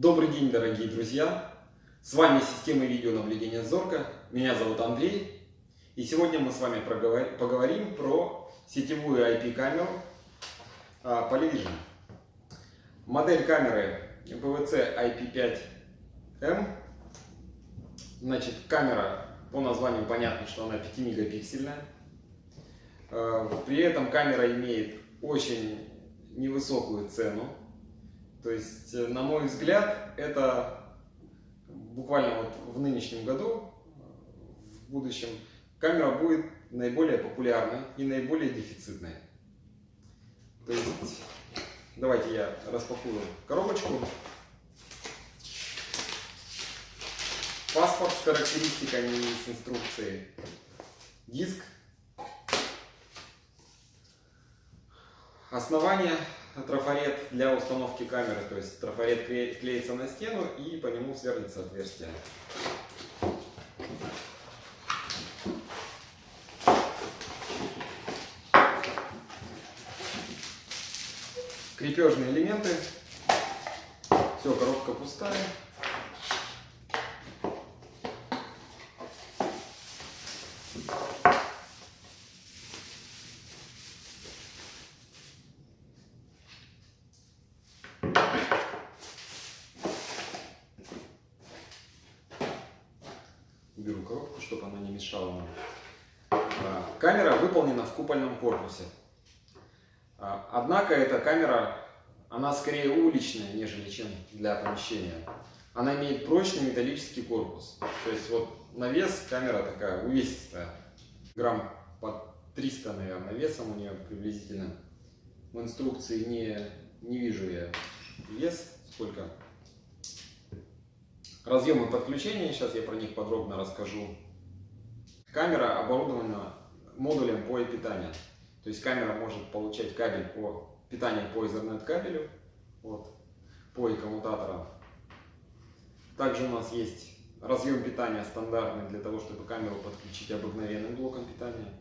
Добрый день, дорогие друзья! С вами система видеонаблюдения Зорка. Меня зовут Андрей. И сегодня мы с вами поговорим про сетевую IP-камеру Polyvision. Модель камеры PVC IP5M. Значит, камера по названию понятно, что она 5 мегапиксельная. А, при этом камера имеет очень невысокую цену то есть, э, на мой взгляд, это буквально вот в нынешнем году, в будущем, камера будет наиболее популярной и наиболее дефицитной. То есть, давайте я распакую коробочку. Паспорт с характеристиками и с инструкцией. Диск. Основание трафарет для установки камеры, то есть трафарет клеится на стену и по нему сверлится отверстие. Крепежные элементы. Все, коробка пустая. Уберу коробку, чтобы она не мешала нам. А, камера выполнена в купольном корпусе. А, однако эта камера, она скорее уличная, нежели чем для помещения. Она имеет прочный металлический корпус. То есть вот на вес камера такая увесистая. Грамм по 300, наверное, весом у нее приблизительно. В инструкции не, не вижу я вес, сколько Разъемы подключения, сейчас я про них подробно расскажу. Камера оборудована модулем по питанию. То есть камера может получать кабель по питанию по Ethernet кабелю, вот, по коммутаторам. Также у нас есть разъем питания стандартный для того, чтобы камеру подключить обыкновенным блоком питания.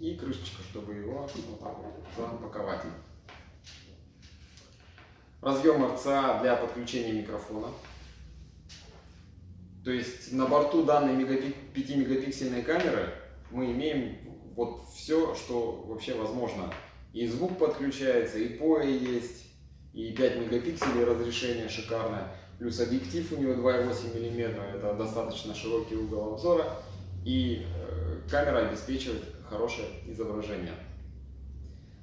И крышечка, чтобы его вот так вот запаковать. Разъем RCA для подключения микрофона. То есть на борту данной 5-мегапиксельной камеры мы имеем вот все, что вообще возможно. И звук подключается, и POE есть, и 5 мегапикселей разрешение шикарное. Плюс объектив у него 2,8 мм, это достаточно широкий угол обзора. И э, камера обеспечивает хорошее изображение.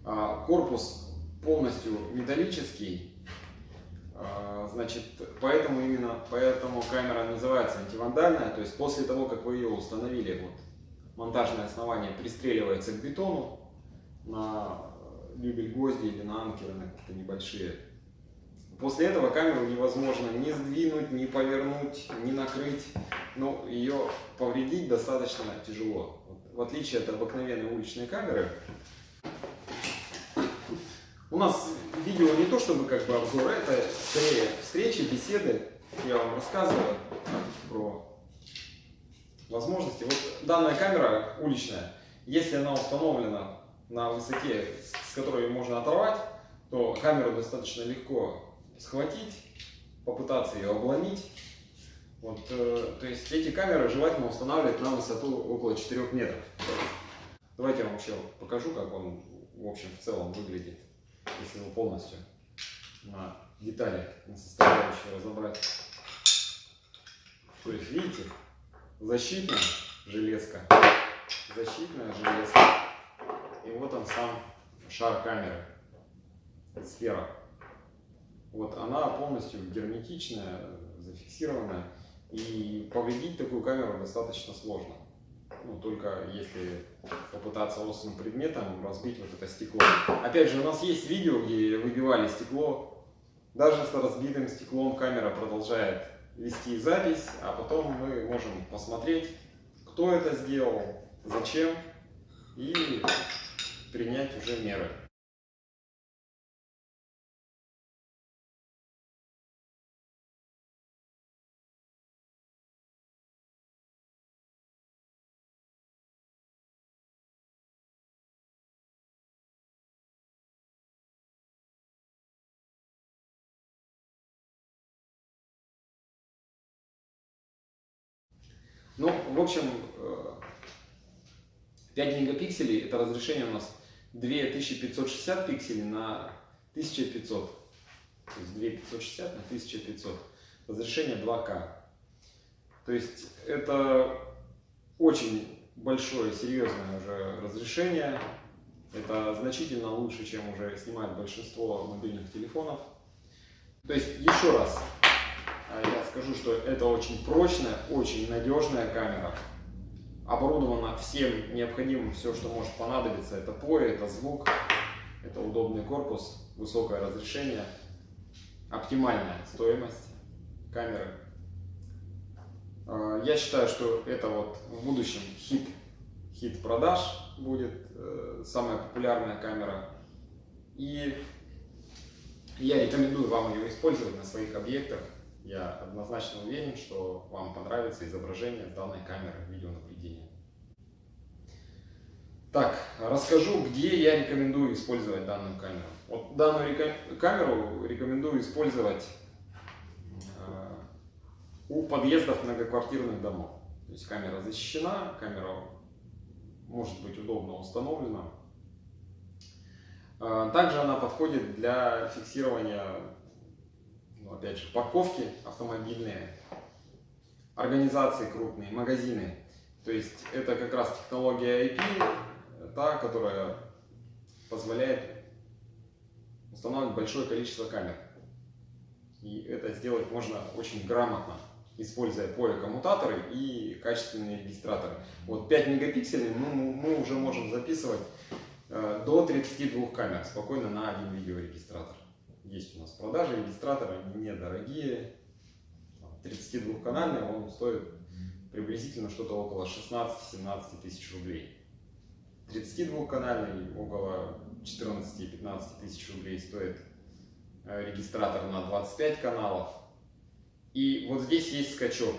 А корпус полностью металлический, значит, поэтому именно поэтому камера называется антивандальная. То есть после того, как вы ее установили, вот монтажное основание пристреливается к бетону на любель гвозди или на анкеры на какие-то небольшие. После этого камеру невозможно ни сдвинуть, ни повернуть, ни накрыть. Но ее повредить достаточно тяжело. В отличие от обыкновенной уличной камеры, у нас видео не то чтобы как бы обзор, это скорее встречи, беседы. Я вам рассказываю про возможности. Вот данная камера уличная, если она установлена на высоте, с которой можно оторвать, то камеру достаточно легко схватить, попытаться ее обломить. Вот, э, то есть эти камеры желательно устанавливать на высоту около 4 метров. Давайте я вам еще покажу, как он в общем в целом выглядит если его полностью на детали, на составляющие разобрать. То есть, видите, защитная железка, защитная железка, и вот он сам шар камеры, сфера. Вот она полностью герметичная, зафиксированная, и повредить такую камеру достаточно сложно ну, только если попытаться острым предметом разбить вот это стекло. Опять же, у нас есть видео, где выбивали стекло. Даже с разбитым стеклом камера продолжает вести запись, а потом мы можем посмотреть, кто это сделал, зачем, и принять уже меры. Ну, в общем, 5 мегапикселей это разрешение у нас 2560 пикселей на 1500. То есть 2560 на 1500. Разрешение 2К. То есть это очень большое, серьезное уже разрешение. Это значительно лучше, чем уже снимает большинство мобильных телефонов. То есть, еще раз, скажу, что это очень прочная, очень надежная камера. Оборудована всем необходимым, все, что может понадобиться. Это POE, это звук, это удобный корпус, высокое разрешение, оптимальная стоимость камеры. А, я считаю, что это вот в будущем хит, хит продаж будет, э, самая популярная камера. И я рекомендую вам ее использовать на своих объектах. Я однозначно уверен, что вам понравится изображение данной камеры видеонаблюдения. Так, расскажу, где я рекомендую использовать данную камеру. Вот данную камеру рекомендую использовать э, у подъездов многоквартирных домов. То есть камера защищена, камера может быть удобно установлена. Э, также она подходит для фиксирования, ну, опять же, парковки автомобильные, организации крупные, магазины. То есть это как раз технология IP, та, которая позволяет устанавливать большое количество камер. И это сделать можно очень грамотно, используя POE-коммутаторы и качественные регистраторы. Вот 5 мегапикселей мы, мы уже можем записывать э, до 32 камер спокойно на один видеорегистратор. Есть у нас продажи регистратора, они недорогие. 32-канальный он стоит приблизительно что-то около 16-17 тысяч рублей. 32-канальный около 14-15 тысяч рублей стоит э, регистратор на 25 каналов. И вот здесь есть скачок.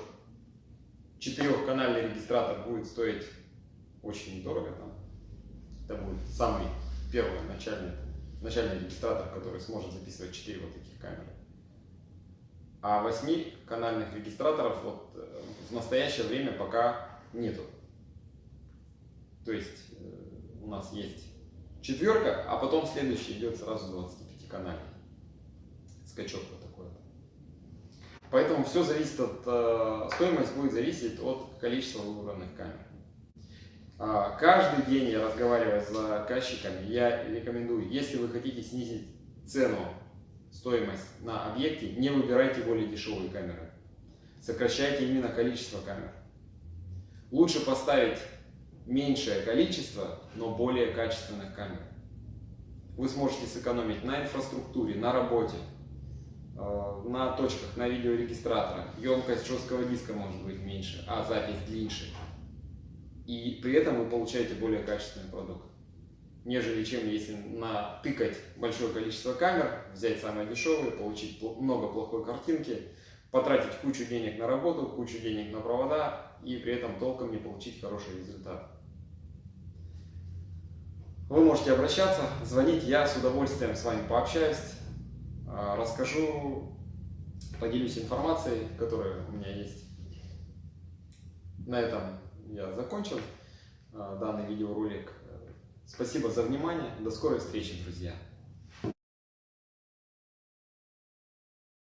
Четырехканальный регистратор будет стоить очень дорого. Там. Это будет самый первый начальный, начальный регистратор, который сможет записывать 4 вот таких камеры. А 8-канальных регистраторов вот э, в настоящее время пока нету. То есть э, у нас есть четверка, а потом следующий идет сразу 25 канальный. Скачок вот такой. Поэтому все зависит от, э, стоимость будет зависеть от количества выбранных камер. А, каждый день я разговариваю с заказчиками, я рекомендую, если вы хотите снизить цену, стоимость на объекте, не выбирайте более дешевые камеры. Сокращайте именно количество камер. Лучше поставить меньшее количество, но более качественных камер. Вы сможете сэкономить на инфраструктуре, на работе, э, на точках, на видеорегистраторах. Емкость жесткого диска может быть меньше, а запись длиннее. И при этом вы получаете более качественный продукт. Нежели чем если натыкать большое количество камер, взять самые дешевые, получить много плохой картинки, потратить кучу денег на работу, кучу денег на провода и при этом толком не получить хороший результат. Вы можете обращаться, звонить, я с удовольствием с вами пообщаюсь, а, расскажу, поделюсь информацией, которая у меня есть. На этом я закончил а, данный видеоролик. Спасибо за внимание, до скорой встречи, друзья!